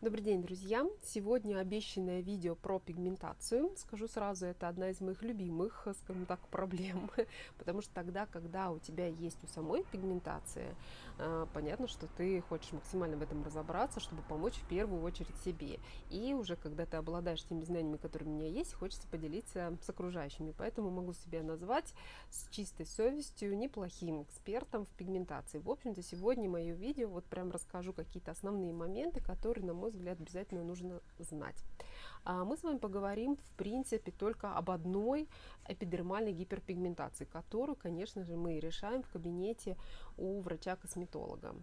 Добрый день, друзья! Сегодня обещанное видео про пигментацию. Скажу сразу, это одна из моих любимых, скажем так, проблем, потому что тогда, когда у тебя есть у самой пигментация, а, понятно, что ты хочешь максимально в этом разобраться, чтобы помочь в первую очередь себе. И уже когда ты обладаешь теми знаниями, которые у меня есть, хочется поделиться с окружающими. Поэтому могу себя назвать с чистой совестью неплохим экспертом в пигментации. В общем-то, сегодня мое видео, вот прям расскажу какие-то основные моменты, которые, на мой мой взгляд, обязательно нужно знать. А, мы с вами поговорим, в принципе, только об одной эпидермальной гиперпигментации, которую, конечно же, мы решаем в кабинете у врача-косметолога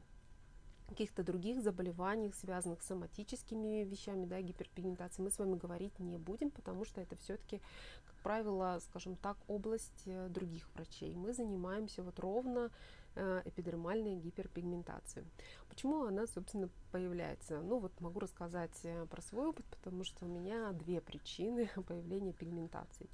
каких-то других заболеваниях, связанных с соматическими вещами, да, гиперпигментации, мы с вами говорить не будем, потому что это все-таки, как правило, скажем так, область э, других врачей. Мы занимаемся вот ровно эпидермальной гиперпигментации. Почему она, собственно, появляется? Ну вот могу рассказать э, про свой опыт, потому что у меня две причины появления пигментации.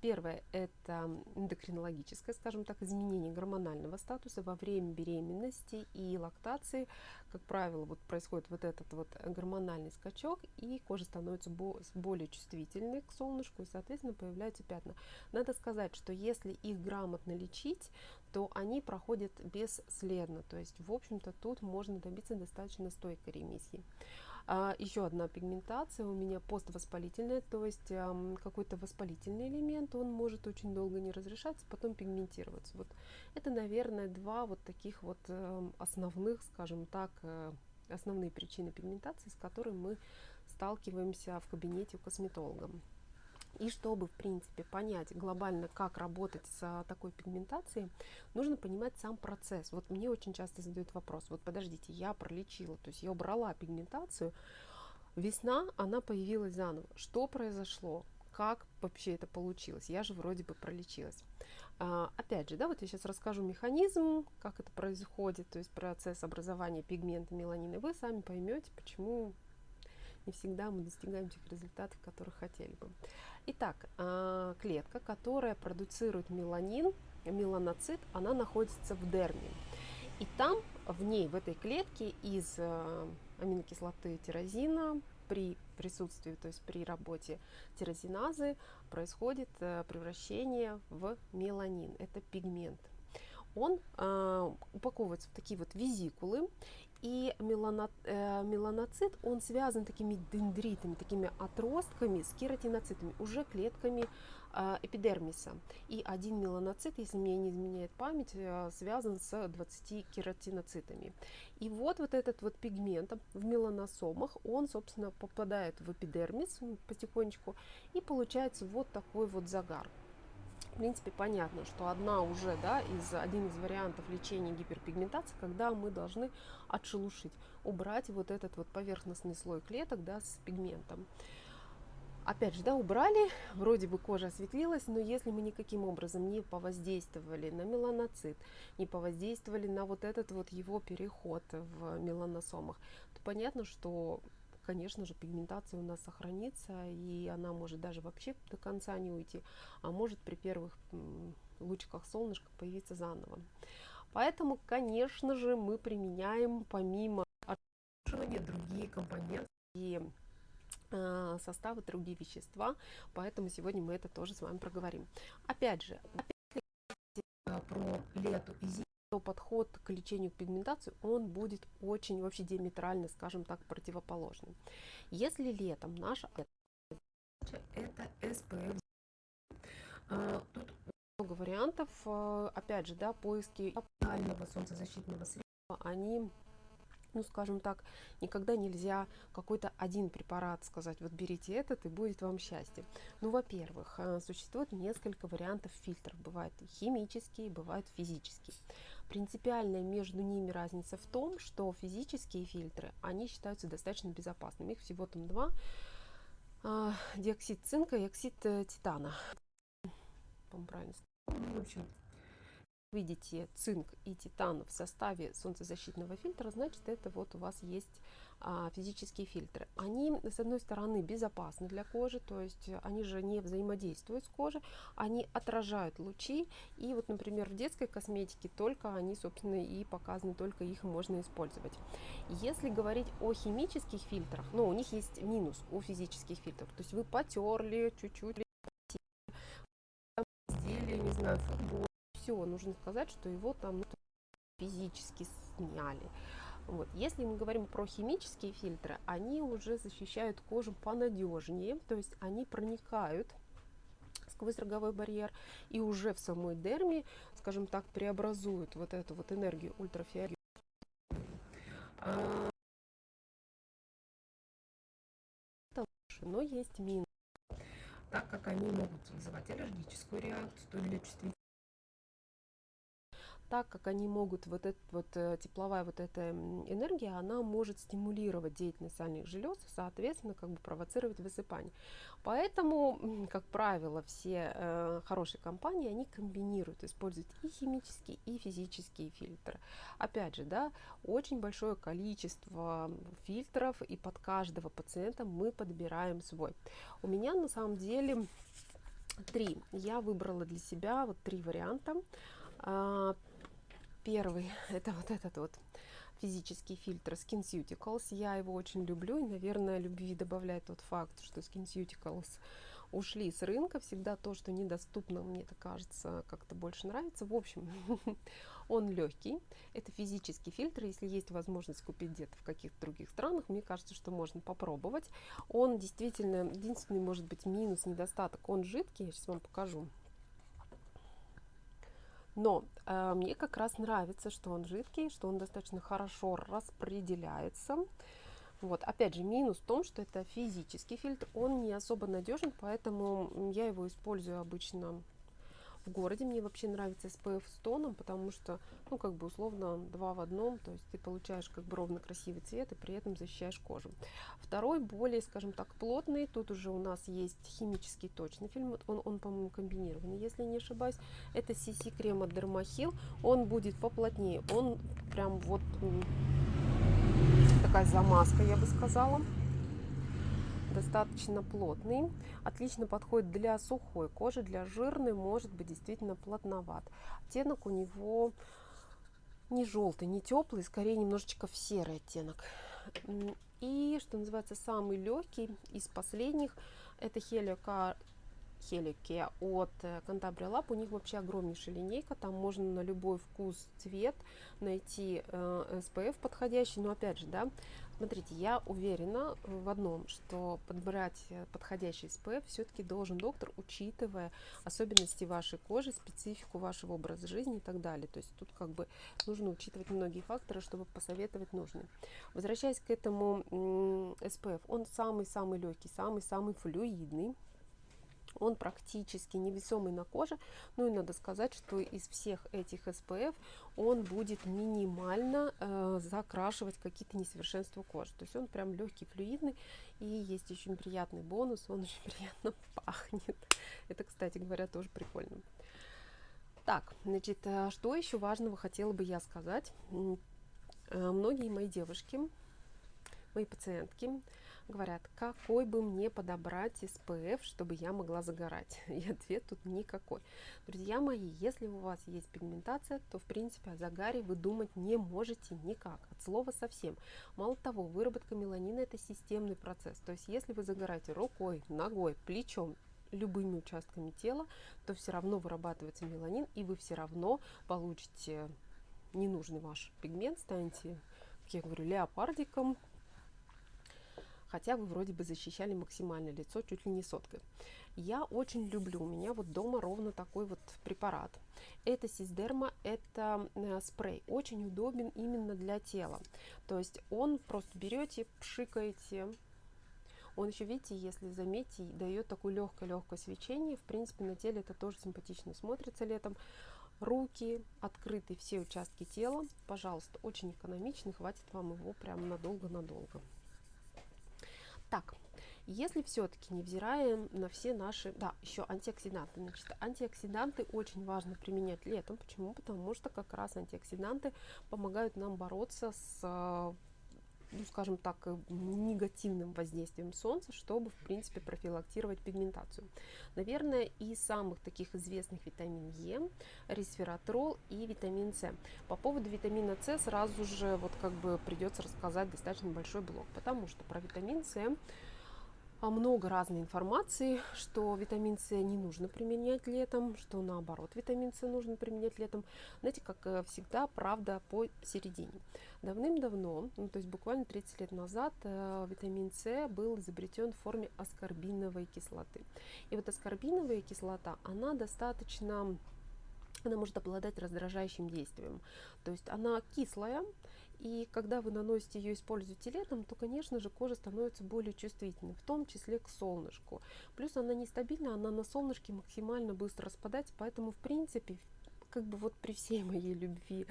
Первое – это эндокринологическое, скажем так, изменение гормонального статуса во время беременности и лактации. Как правило, вот происходит вот этот вот гормональный скачок, и кожа становится более чувствительной к солнышку, и, соответственно, появляются пятна. Надо сказать, что если их грамотно лечить, то они проходят бесследно. То есть, в общем-то, тут можно добиться достаточно стойкой ремиссии. А, еще одна пигментация у меня поствоспалительная, то есть а, какой-то воспалительный элемент, он может очень долго не разрешаться, потом пигментироваться. Вот это, наверное, два вот таких вот а, основных, скажем так, а, основные причины пигментации, с которыми мы сталкиваемся в кабинете у косметолога. И чтобы, в принципе, понять глобально, как работать с такой пигментацией, нужно понимать сам процесс. Вот мне очень часто задают вопрос, вот подождите, я пролечила, то есть я убрала пигментацию, весна, она появилась заново. Что произошло? Как вообще это получилось? Я же вроде бы пролечилась. А, опять же, да, вот я сейчас расскажу механизм, как это происходит, то есть процесс образования пигмента меланина. Вы сами поймете, почему не всегда мы достигаем тех результатов, которых хотели бы. Итак, а, клетка, которая продуцирует меланин, меланоцит, она находится в дерме. И там, в ней, в этой клетке, из а, аминокислоты тирозина при присутствии, то есть при работе тирозиназы происходит а, превращение в меланин. Это пигмент. Он э, упаковывается в такие вот визикулы, и э, меланоцит, он связан такими дендритами, такими отростками с кератиноцитами, уже клетками э, эпидермиса. И один меланоцит, если мне не изменяет память, э, связан с 20 кератиноцитами. И вот, вот этот вот пигмент в меланосомах, он, собственно, попадает в эпидермис потихонечку, и получается вот такой вот загар в принципе, понятно, что одна уже, да, из, один из вариантов лечения гиперпигментации, когда мы должны отшелушить, убрать вот этот вот поверхностный слой клеток, да, с пигментом. Опять же, да, убрали, вроде бы кожа осветлилась, но если мы никаким образом не повоздействовали на меланоцит, не повоздействовали на вот этот вот его переход в меланосомах, то понятно, что конечно же, пигментация у нас сохранится, и она может даже вообще до конца не уйти, а может при первых лучиках солнышка появиться заново. Поэтому, конечно же, мы применяем помимо отшелушивания другие компоненты и э, составы, другие вещества, поэтому сегодня мы это тоже с вами проговорим. Опять же, опять про лету и зиму то подход к лечению пигментации, он будет очень вообще диаметрально, скажем так, противоположным. Если летом наша это SPF, а, тут много вариантов, а, опять же, да, поиски солнцезащитного средства, они ну, скажем так, никогда нельзя какой-то один препарат сказать, вот берите этот и будет вам счастье. Ну, во-первых, а, существует несколько вариантов фильтров. Бывают химические, бывают физические. Принципиальная между ними разница в том, что физические фильтры, они считаются достаточно безопасными. Их всего там два. А, диоксид цинка и оксид э, титана. Правильно в общем, видите цинк и титан в составе солнцезащитного фильтра, значит это вот у вас есть а, физические фильтры. Они, с одной стороны, безопасны для кожи, то есть они же не взаимодействуют с кожей, они отражают лучи, и вот, например, в детской косметике только они, собственно, и показаны, только их можно использовать. Если говорить о химических фильтрах, ну, у них есть минус у физических фильтров, то есть вы потерли чуть-чуть, не знаю, футбол, все, нужно сказать, что его там ну, физически сняли. Вот. Если мы говорим про химические фильтры, они уже защищают кожу понадежнее, то есть они проникают сквозь роговой барьер и уже в самой дерме, скажем так, преобразуют вот эту вот энергию ультрафиолета. Но есть минус, так как они могут вызывать аллергическую реакцию или чувствительность так как они могут, вот эта вот э, тепловая вот эта энергия, она может стимулировать деятельность сальных желез, соответственно, как бы провоцировать высыпание. Поэтому, как правило, все э, хорошие компании, они комбинируют, используют и химические, и физические фильтры. Опять же, да, очень большое количество фильтров, и под каждого пациента мы подбираем свой. У меня на самом деле три. Я выбрала для себя вот три варианта. Первый это вот этот вот физический фильтр SkinCeuticals. Я его очень люблю, и, наверное, любви добавляет тот факт, что SkinCeuticals ушли с рынка. Всегда то, что недоступно, мне это кажется, как-то больше нравится. В общем, он легкий. Это физический фильтр. Если есть возможность купить где-то в каких-то других странах, мне кажется, что можно попробовать. Он действительно, единственный, может быть, минус, недостаток. Он жидкий. Я сейчас вам покажу. Но э, мне как раз нравится, что он жидкий, что он достаточно хорошо распределяется. Вот, опять же, минус в том, что это физический фильтр, он не особо надежен, поэтому я его использую обычно в городе. Мне вообще нравится SPF с тоном, потому что, ну, как бы условно два в одном, то есть ты получаешь как бы ровно красивый цвет и при этом защищаешь кожу. Второй, более, скажем так, плотный, тут уже у нас есть химический точный фильм, он, он по-моему, комбинированный, если не ошибаюсь. Это CC крем от Dermahil, он будет поплотнее, он прям вот такая замазка, я бы сказала достаточно плотный, отлично подходит для сухой кожи, для жирной может быть действительно плотноват. Оттенок у него не желтый, не теплый, скорее немножечко в серый оттенок. И, что называется, самый легкий из последних, это Helio Хелике от Cantabria Lab. У них вообще огромнейшая линейка, там можно на любой вкус, цвет найти э, SPF подходящий. Но опять же, да, смотрите, я уверена в одном, что подбирать подходящий SPF все-таки должен доктор, учитывая особенности вашей кожи, специфику вашего образа жизни и так далее. То есть тут как бы нужно учитывать многие факторы, чтобы посоветовать нужный. Возвращаясь к этому SPF, он самый-самый легкий, самый-самый флюидный он практически невесомый на коже. Ну и надо сказать, что из всех этих SPF он будет минимально э, закрашивать какие-то несовершенства кожи. То есть он прям легкий, флюидный. И есть очень приятный бонус, он очень приятно пахнет. Это, кстати говоря, тоже прикольно. Так, значит, э, что еще важного хотела бы я сказать. Э, многие мои девушки, мои пациентки, говорят, какой бы мне подобрать SPF, чтобы я могла загорать? И ответ тут никакой. Друзья мои, если у вас есть пигментация, то в принципе о загаре вы думать не можете никак, от слова совсем. Мало того, выработка меланина это системный процесс, то есть если вы загораете рукой, ногой, плечом, любыми участками тела, то все равно вырабатывается меланин, и вы все равно получите ненужный ваш пигмент, станете, как я говорю, леопардиком, хотя вы вроде бы защищали максимально лицо чуть ли не соткой. Я очень люблю, у меня вот дома ровно такой вот препарат. Это Сиздерма, это э, спрей, очень удобен именно для тела. То есть он просто берете, пшикаете, он еще, видите, если заметите, дает такое легкое-легкое свечение. В принципе, на теле это тоже симпатично смотрится летом. Руки, открытые все участки тела. Пожалуйста, очень экономичный, хватит вам его прям надолго-надолго. Так, если все-таки, невзирая на все наши, да, еще антиоксиданты, значит, антиоксиданты очень важно применять летом. Почему? Потому что как раз антиоксиданты помогают нам бороться с ну, скажем так, э, негативным воздействием солнца, чтобы, в принципе, профилактировать пигментацию. Наверное, из самых таких известных витамин Е, ресвератрол и витамин С. По поводу витамина С сразу же вот как бы придется рассказать достаточно большой блок, потому что про витамин С много разной информации, что витамин С не нужно применять летом, что наоборот витамин С нужно применять летом. Знаете, как э, всегда, правда посередине. Давным-давно, ну, то есть буквально 30 лет назад, э, витамин С был изобретен в форме аскорбиновой кислоты. И вот аскорбиновая кислота, она достаточно она может обладать раздражающим действием. То есть она кислая, и когда вы наносите ее, используете летом, то, конечно же, кожа становится более чувствительной, в том числе к солнышку. Плюс она нестабильна, она на солнышке максимально быстро распадается, поэтому, в принципе, как бы вот при всей моей любви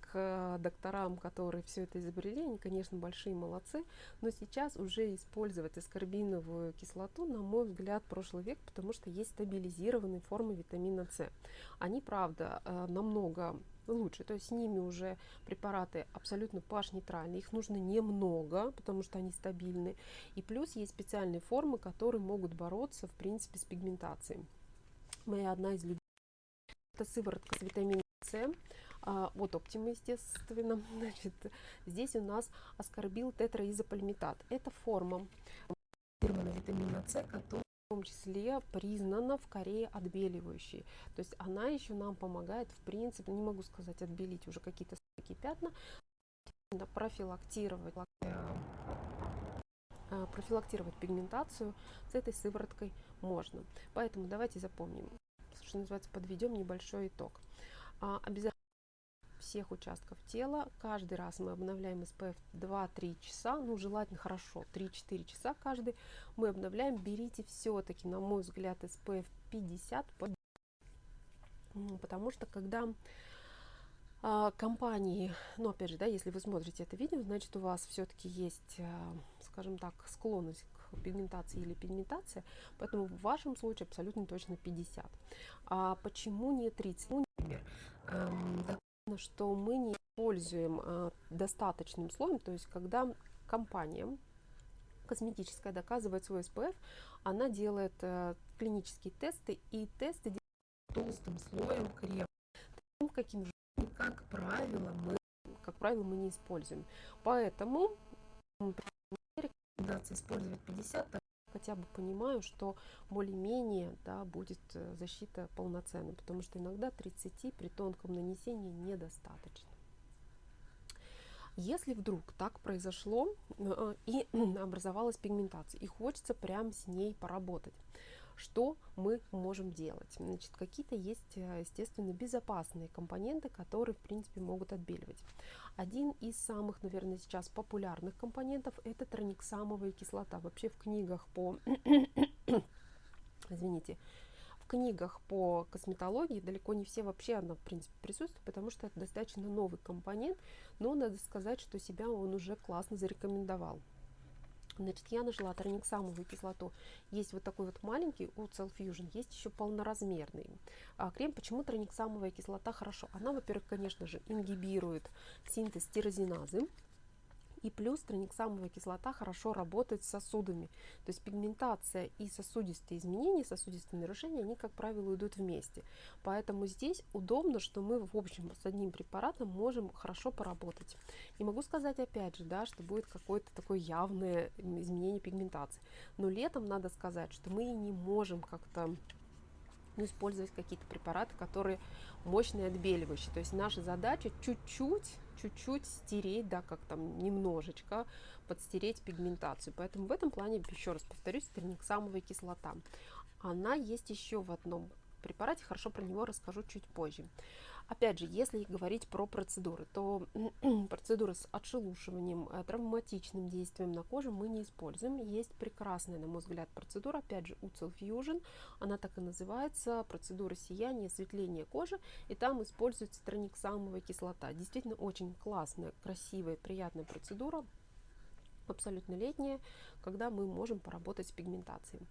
к докторам, которые все это изобрели, они, конечно, большие молодцы, но сейчас уже использовать аскорбиновую кислоту, на мой взгляд, прошлый век, потому что есть стабилизированные формы витамина С. Они, правда, э, намного лучше. То есть с ними уже препараты абсолютно pH-нейтральные. Их нужно немного, потому что они стабильны. И плюс есть специальные формы, которые могут бороться, в принципе, с пигментацией. Моя одна из любимых это сыворотка с витамином С. А, вот оптима, естественно. Значит, здесь у нас аскорбил тетраизопальмитат. Это форма витамина С, который в том числе признана в Корее отбеливающей. То есть она еще нам помогает, в принципе, не могу сказать отбелить уже какие-то такие пятна, профилактировать, э, профилактировать пигментацию с этой сывороткой можно. Поэтому давайте запомним, что называется, подведем небольшой итог. А, обязательно всех участков тела. Каждый раз мы обновляем SPF 2-3 часа, ну желательно хорошо, 3-4 часа каждый мы обновляем. Берите все-таки, на мой взгляд, SPF 50, потому что когда а, компании, ну опять же, да, если вы смотрите это видео, значит у вас все-таки есть, а, скажем так, склонность к пигментации или пигментация, поэтому в вашем случае абсолютно точно 50. А почему не 30? Ну, например, эм, что мы не используем а, достаточным слоем, то есть когда компания косметическая доказывает свой SPF, она делает а, клинические тесты, и тесты делают толстым слоем крема. Таким, каким же, как правило, мы, как правило, мы не используем. Поэтому рекомендация использовать 50, хотя бы понимаю, что более-менее да, будет э, защита полноценной, потому что иногда 30 при тонком нанесении недостаточно. Если вдруг так произошло э, и образовалась пигментация, и хочется прям с ней поработать, что мы можем делать? Значит, какие-то есть, э, естественно, безопасные компоненты, которые, в принципе, могут отбеливать. Один из самых, наверное, сейчас популярных компонентов – это трониксамовая кислота. Вообще в книгах по... Извините, в книгах по косметологии далеко не все вообще она, в принципе, присутствует, потому что это достаточно новый компонент, но надо сказать, что себя он уже классно зарекомендовал. Значит, я нашла трониксамовую кислоту. Есть вот такой вот маленький у Cell Fusion, есть еще полноразмерный. А крем, почему трониксамовая кислота хорошо? Она, во-первых, конечно же, ингибирует синтез тирозиназы, и плюс трониксамовая кислота хорошо работает с сосудами. То есть пигментация и сосудистые изменения, сосудистые нарушения, они, как правило, идут вместе. Поэтому здесь удобно, что мы, в общем, с одним препаратом можем хорошо поработать. Не могу сказать, опять же, да, что будет какое-то такое явное изменение пигментации. Но летом надо сказать, что мы не можем как-то ну, использовать какие-то препараты, которые мощные отбеливающие. То есть наша задача чуть-чуть чуть-чуть стереть, да, как там немножечко подстереть пигментацию. Поэтому в этом плане, еще раз повторюсь, терниксамовая кислота. Она есть еще в одном препарате, хорошо про него расскажу чуть позже. Опять же, если говорить про процедуры, то процедуры с отшелушиванием, э, травматичным действием на коже мы не используем. Есть прекрасная, на мой взгляд, процедура, опять же, Ucell Fusion, она так и называется, процедура сияния, осветления кожи, и там используется трониксамовая кислота. Действительно очень классная, красивая, приятная процедура, абсолютно летняя, когда мы можем поработать с пигментацией.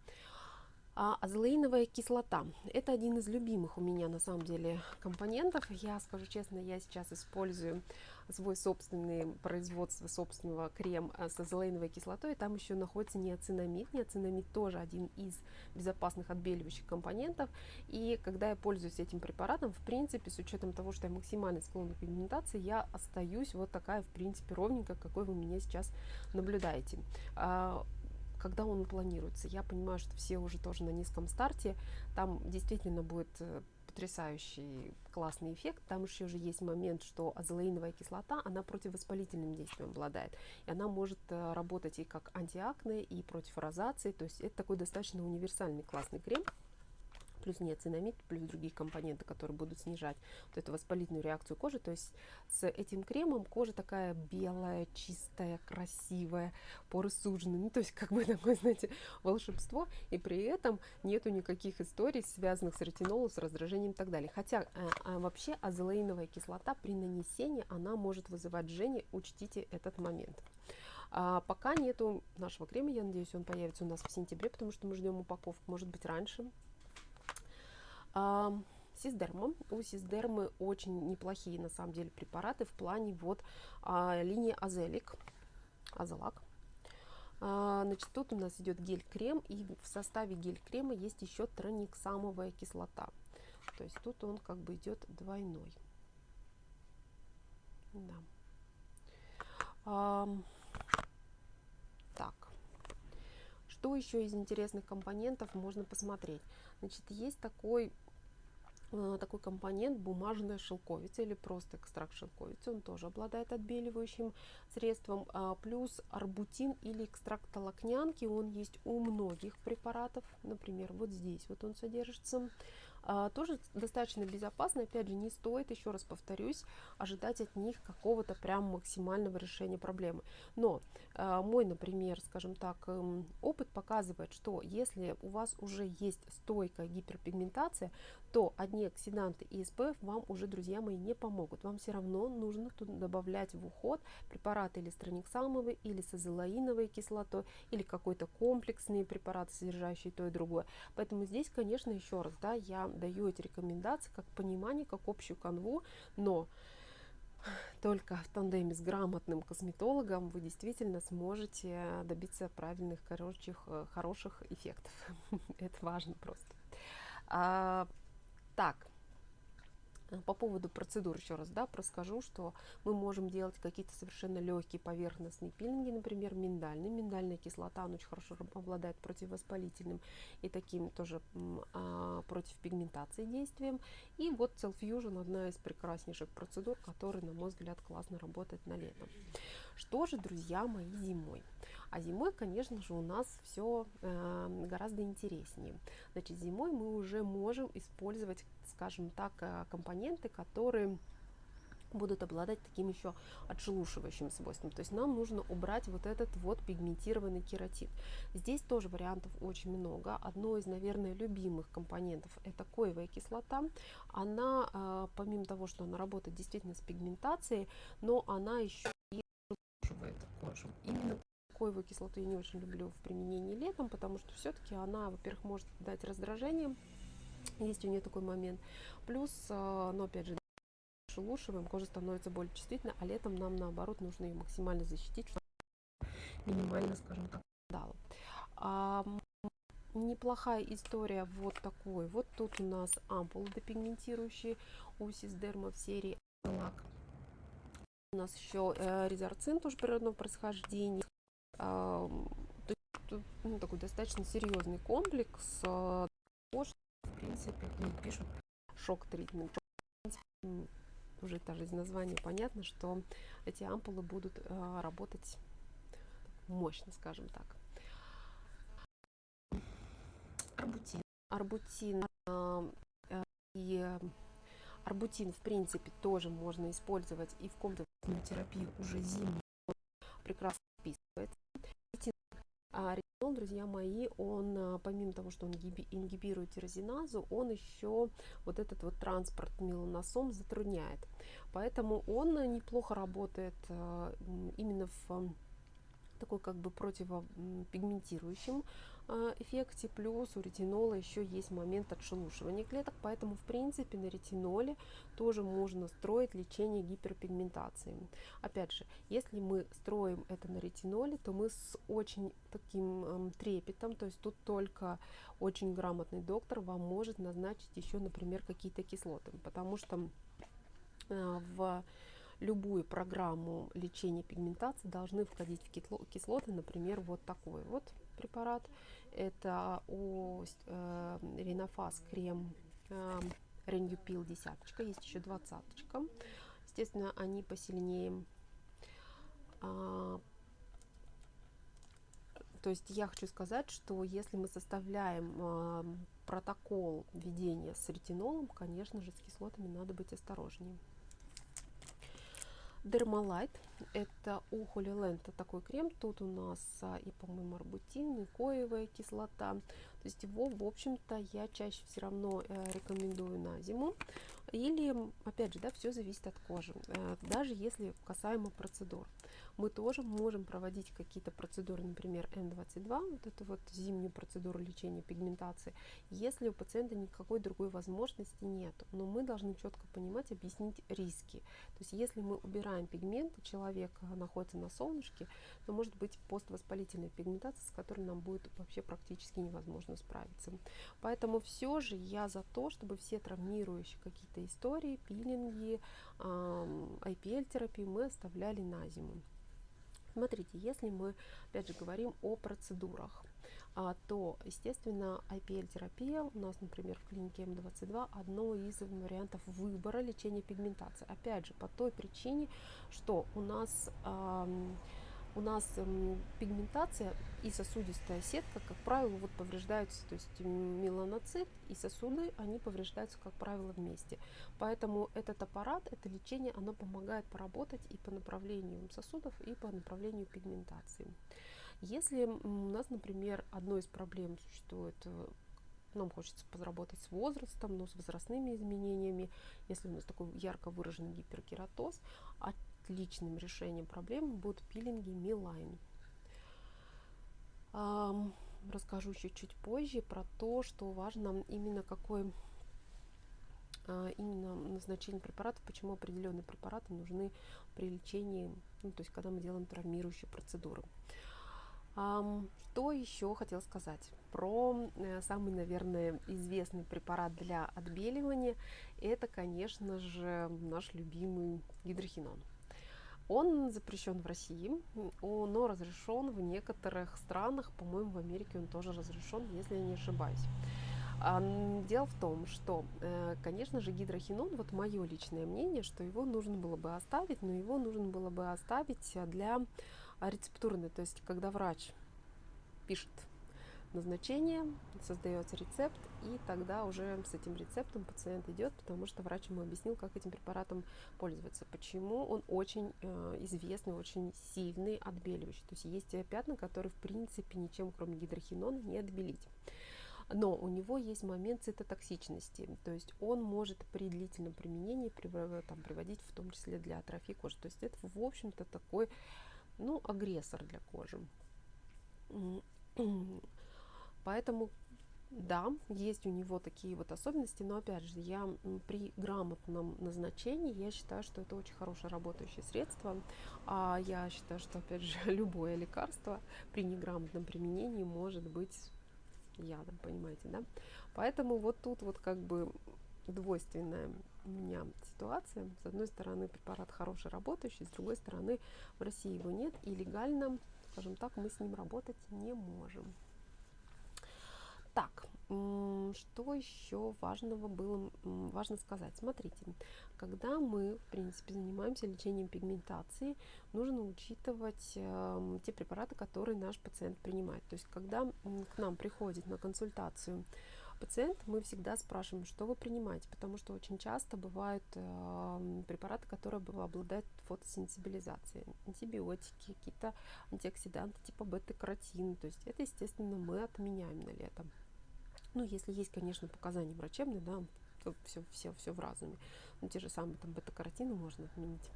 А азелаиновая кислота – это один из любимых у меня на самом деле компонентов. Я скажу честно, я сейчас использую свой собственный производство собственного крем э, с азелаиновой кислотой. Там еще находится неоцинамид. Неоцинамид тоже один из безопасных отбеливающих компонентов. И когда я пользуюсь этим препаратом, в принципе, с учетом того, что я максимально склонна к пигментации, я остаюсь вот такая, в принципе, ровненькая, какой вы меня сейчас наблюдаете а, когда он планируется. Я понимаю, что все уже тоже на низком старте, там действительно будет э, потрясающий классный эффект. Там еще уже есть момент, что азолеиновая кислота, она противовоспалительным действием обладает. И она может э, работать и как антиакне, и против розации. То есть это такой достаточно универсальный классный крем плюс неоцинамид, плюс другие компоненты, которые будут снижать вот эту воспалительную реакцию кожи. То есть с этим кремом кожа такая белая, чистая, красивая, поры сужены. Ну, то есть как бы такое, знаете, волшебство. И при этом нету никаких историй, связанных с ретинолом, с раздражением и так далее. Хотя а, а вообще азелаиновая кислота при нанесении, она может вызывать жжение. Учтите этот момент. А пока нету нашего крема, я надеюсь, он появится у нас в сентябре, потому что мы ждем упаковку, может быть, раньше. Сиздерма. У Сиздермы очень неплохие на самом деле препараты в плане вот а, линии Азелик, Азелак. А, значит, тут у нас идет гель-крем, и в составе гель-крема есть еще трониксамовая кислота. То есть тут он как бы идет двойной. Да. А, так. Что еще из интересных компонентов можно посмотреть? Значит, есть такой Э, такой компонент бумажная шелковица или просто экстракт шелковицы. Он тоже обладает отбеливающим средством. А, плюс арбутин или экстракт толокнянки. Он есть у многих препаратов. Например, вот здесь вот он содержится. А, тоже достаточно безопасно. Опять же, не стоит, еще раз повторюсь, ожидать от них какого-то прям максимального решения проблемы. Но а, мой, например, скажем так, эм, опыт показывает, что если у вас уже есть стойкая гиперпигментация, то одни оксиданты и SPF вам уже, друзья мои, не помогут. Вам все равно нужно тут добавлять в уход препараты или страниксамовые, или с азелаиновой кислотой, или какой-то комплексный препарат, содержащий то и другое. Поэтому здесь, конечно, еще раз, да, я даю эти рекомендации как понимание, как общую канву, но только в тандеме с грамотным косметологом вы действительно сможете добиться правильных, э, хороших эффектов. Это важно просто. А, так, по поводу процедур еще раз да, расскажу, что мы можем делать какие-то совершенно легкие поверхностные пилинги, например, миндальный. Миндальная кислота, он очень хорошо обладает противовоспалительным и таким тоже а, против пигментации действием. И вот Cell Fusion одна из прекраснейших процедур, которая, на мой взгляд, классно работает на летом. Что же, друзья мои, зимой? А зимой, конечно же, у нас все э, гораздо интереснее. Значит, зимой мы уже можем использовать, скажем так, э, компоненты, которые будут обладать таким еще отшелушивающим свойством. То есть нам нужно убрать вот этот вот пигментированный кератин. Здесь тоже вариантов очень много. Одно из, наверное, любимых компонентов это коевая кислота. Она, э, помимо того, что она работает действительно с пигментацией, но она еще и отшелушивает кожу. Именно коевую кислоту я не очень люблю в применении летом, потому что все-таки она, во-первых, может дать раздражение, есть у нее такой момент. Плюс, э, но опять же, шелушиваем, кожа становится более чувствительной, а летом нам наоборот нужно ее максимально защитить, чтобы минимально, скажем так, дала. А, неплохая история вот такой. Вот тут у нас ампулы депигментирующие у Сисдерма в серии лак. У нас еще э, резорцин тоже природного происхождения. Ну, такой достаточно серьезный комплекс. Э, в принципе, пишут шок-тритмент уже даже из названия понятно, что эти ампулы будут э, работать мощно, скажем так. Арбутин. Арбутин и арбутин, в принципе, тоже можно использовать и в комплексную терапию уже зимнюю. Прекрасно вписывается. А ретинол, друзья мои, он, а, помимо того, что он ингибирует тирозиназу, он еще вот этот вот транспорт меланосом затрудняет. Поэтому он неплохо работает а, именно в такой как бы противопигментирующим а, эффекте, плюс у ретинола еще есть момент отшелушивания клеток, поэтому в принципе на ретиноле тоже можно строить лечение гиперпигментации. Опять же, если мы строим это на ретиноле, то мы с очень таким эм, трепетом, то есть тут только очень грамотный доктор вам может назначить еще, например, какие-то кислоты, потому что э, в любую программу лечения пигментации должны входить в кислоты, например, вот такой вот препарат. Это у э, Ренофас крем э, Ренюпил десяточка, есть еще двадцаточка. Естественно, они посильнее. А, то есть я хочу сказать, что если мы составляем э, протокол введения с ретинолом, конечно же, с кислотами надо быть осторожнее. Dermalite. Это у Holy Land такой крем. Тут у нас а, и, по-моему, арбутин, и коевая кислота. То есть его, в общем-то, я чаще все равно э, рекомендую на зиму. Или, опять же, да, все зависит от кожи. Э, даже если касаемо процедур мы тоже можем проводить какие-то процедуры, например, N22, вот эту вот зимнюю процедуру лечения пигментации, если у пациента никакой другой возможности нет. Но мы должны четко понимать, объяснить риски. То есть если мы убираем пигмент, человек находится на солнышке, то может быть поствоспалительная пигментация, с которой нам будет вообще практически невозможно справиться. Поэтому все же я за то, чтобы все травмирующие какие-то истории, пилинги, IPL-терапию мы оставляли на зиму. Смотрите, если мы, опять же, говорим о процедурах, а, то, естественно, IPL-терапия у нас, например, в клинике М22 одно из вариантов выбора лечения пигментации. Опять же, по той причине, что у нас у нас эм, пигментация и сосудистая сетка, как правило, вот повреждаются, то есть меланоцит и сосуды, они повреждаются, как правило, вместе. Поэтому этот аппарат, это лечение, оно помогает поработать и по направлению сосудов, и по направлению пигментации. Если у нас, например, одной из проблем существует э, нам хочется поработать с возрастом, но с возрастными изменениями. Если у нас такой ярко выраженный гиперкератоз, а отличным решением проблемы будут пилинги Милайн. Расскажу чуть-чуть позже про то, что важно именно какой а, именно назначение препаратов, почему определенные препараты нужны при лечении, ну, то есть когда мы делаем травмирующие процедуры. Что еще хотел сказать про э, самый, наверное, известный препарат для отбеливания? Это, конечно же, наш любимый гидрохинон. Он запрещен в России, но разрешен в некоторых странах, по-моему, в Америке он тоже разрешен, если я не ошибаюсь. Дело в том, что, э, конечно же, гидрохинон, вот мое личное мнение, что его нужно было бы оставить, но его нужно было бы оставить для рецептурной, то есть когда врач пишет назначение, создается рецепт, и тогда уже с этим рецептом пациент идет, потому что врач ему объяснил, как этим препаратом пользоваться, почему он очень э, известный, очень сильный отбеливающий. То есть есть пятна, которые в принципе ничем, кроме гидрохинона, не отбелить. Но у него есть момент цитотоксичности, то есть он может при длительном применении там, приводить в том числе для атрофии кожи. То есть это, в общем-то, такой ну, агрессор для кожи. Поэтому, да, есть у него такие вот особенности, но опять же, я при грамотном назначении, я считаю, что это очень хорошее работающее средство, а я считаю, что, опять же, любое лекарство при неграмотном применении может быть ядом, понимаете, да? Поэтому вот тут вот как бы двойственная у меня ситуация. С одной стороны, препарат хороший, работающий, с другой стороны, в России его нет, и легально, скажем так, мы с ним работать не можем. Так, что еще важного было важно сказать? Смотрите, когда мы, в принципе, занимаемся лечением пигментации, нужно учитывать э, те препараты, которые наш пациент принимает. То есть, когда к нам приходит на консультацию пациент, мы всегда спрашиваем, что вы принимаете, потому что очень часто бывают э, препараты, которые обладают фотосенсибилизацией, антибиотики, какие-то антиоксиданты типа бета-каротин. То есть это, естественно, мы отменяем на лето. Ну, если есть, конечно, показания врачебные, да, то все, все, все в разуме. Ну, те же самые там бета-каротины можно отменить.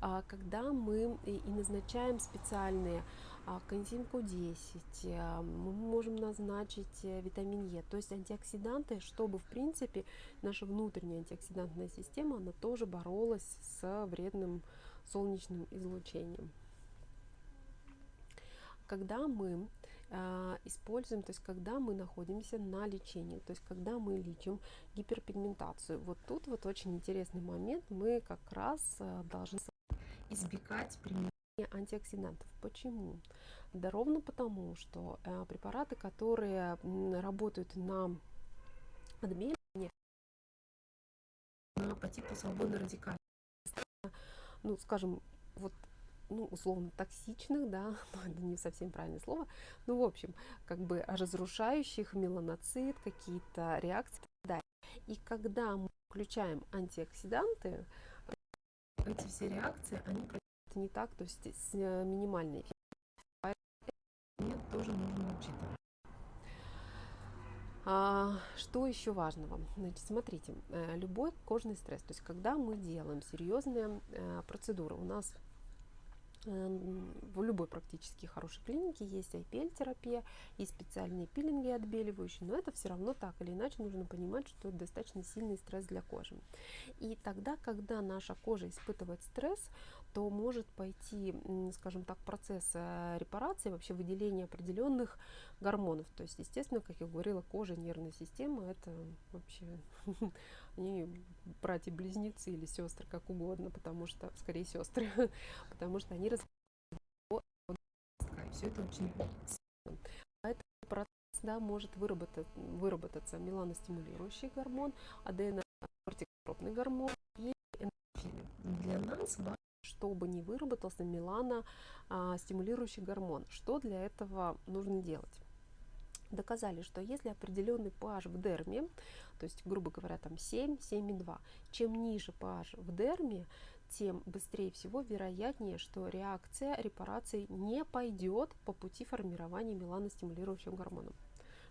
А когда мы и назначаем специальные а, коэнзим Q10, мы можем назначить э, витамин Е, то есть антиоксиданты, чтобы в принципе наша внутренняя антиоксидантная система, она тоже боролась с вредным солнечным излучением. Когда мы э, используем, то есть когда мы находимся на лечении, то есть когда мы лечим гиперпигментацию, вот тут вот очень интересный момент, мы как раз э, должны избегать применения антиоксидантов. Почему? Да ровно потому, что э, препараты, которые работают на отбеливание, по типу свободно радикальных, ну, скажем, вот ну, условно токсичных, да, это не совсем правильное слово, ну, в общем, как бы разрушающих меланоцит, какие-то реакции да. И когда мы включаем антиоксиданты, эти все реакции, они не так, то есть с э, минимальной тоже нужно учитывать. А, что еще важного? Значит, смотрите, э, любой кожный стресс, то есть когда мы делаем серьезные э, процедуры, у нас в любой практически хорошей клинике есть IPL-терапия, и специальные пилинги отбеливающие, но это все равно так или иначе нужно понимать, что это достаточно сильный стресс для кожи. И тогда, когда наша кожа испытывает стресс, то может пойти, скажем так, процесс э, репарации, вообще выделения определенных гормонов. То есть, естественно, как я говорила, кожа, нервная система, это вообще они братья-близнецы или сестры, как угодно, потому что, скорее сестры, потому что они развивают все это очень. Поэтому процесс да, может выработать, выработаться меланостимулирующий гормон, аденокортикотропный гормон и эндорфины. Для нас важно чтобы не выработался мелано стимулирующий гормон. Что для этого нужно делать? Доказали, что если определенный pH в дерме, то есть, грубо говоря, там 7, 7,2, чем ниже pH в дерме, тем быстрее всего вероятнее, что реакция репарации не пойдет по пути формирования меланостимулирующим гормоном.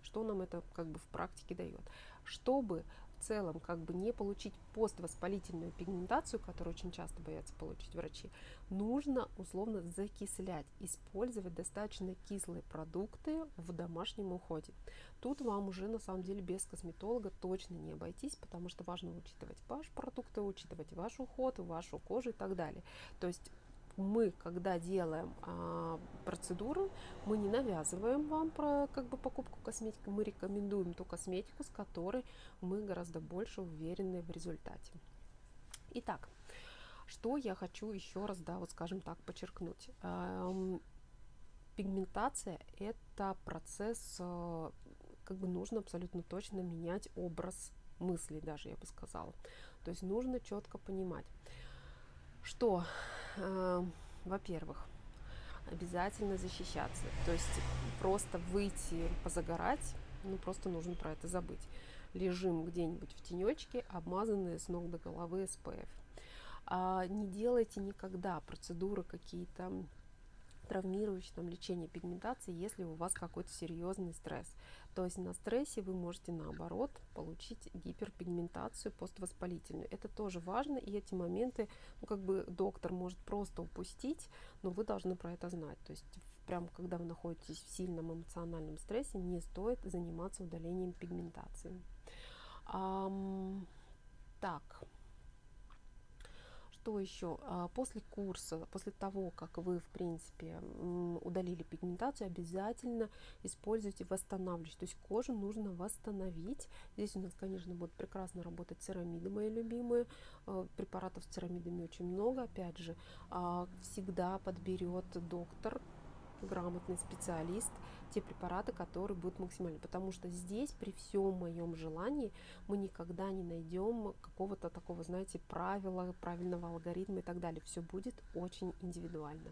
Что нам это как бы в практике дает? Чтобы в целом как бы не получить поствоспалительную пигментацию, которую очень часто боятся получить врачи, нужно условно закислять, использовать достаточно кислые продукты в домашнем уходе. Тут вам уже на самом деле без косметолога точно не обойтись, потому что важно учитывать ваш продукты, учитывать ваш уход, вашу кожу и так далее. То есть мы, когда делаем а, процедуру, мы не навязываем вам про как бы покупку косметики, мы рекомендуем ту косметику, с которой мы гораздо больше уверены в результате. Итак, что я хочу еще раз, да, вот скажем так, подчеркнуть. Эм, пигментация – это процесс, э, как бы нужно абсолютно точно менять образ мыслей даже, я бы сказала. То есть нужно четко понимать, что во-первых, обязательно защищаться. То есть просто выйти позагорать, ну просто нужно про это забыть. Лежим где-нибудь в тенечке, обмазанные с ног до головы SPF. А не делайте никогда процедуры какие-то травмирующее там, лечение пигментации, если у вас какой-то серьезный стресс. То есть на стрессе вы можете наоборот получить гиперпигментацию поствоспалительную. Это тоже важно, и эти моменты, ну, как бы доктор может просто упустить, но вы должны про это знать. То есть прям когда вы находитесь в сильном эмоциональном стрессе, не стоит заниматься удалением пигментации. Um, так, что еще? А, после курса, после того, как вы, в принципе, удалили пигментацию, обязательно используйте восстанавливающий. То есть кожу нужно восстановить. Здесь у нас, конечно, будут прекрасно работать церамиды, мои любимые. А, препаратов с церамидами очень много. Опять же, а, всегда подберет доктор, грамотный специалист, те препараты, которые будут максимальны. Потому что здесь, при всем моем желании, мы никогда не найдем какого-то такого, знаете, правила, правильного алгоритма и так далее. Все будет очень индивидуально.